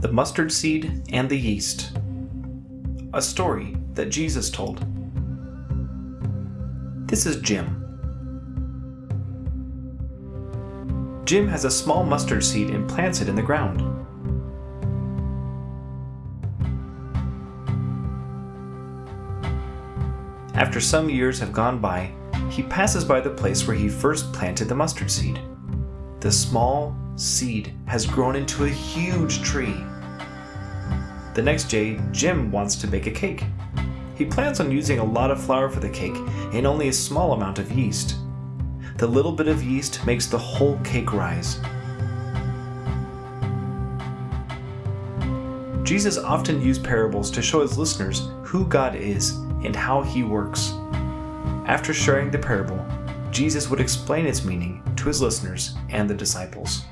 The Mustard Seed and the Yeast. A story that Jesus told. This is Jim. Jim has a small mustard seed and plants it in the ground. After some years have gone by, he passes by the place where he first planted the mustard seed. The small seed has grown into a huge tree. The next day, Jim wants to bake a cake. He plans on using a lot of flour for the cake and only a small amount of yeast. The little bit of yeast makes the whole cake rise. Jesus often used parables to show his listeners who God is and how he works. After sharing the parable, Jesus would explain its meaning to his listeners and the disciples.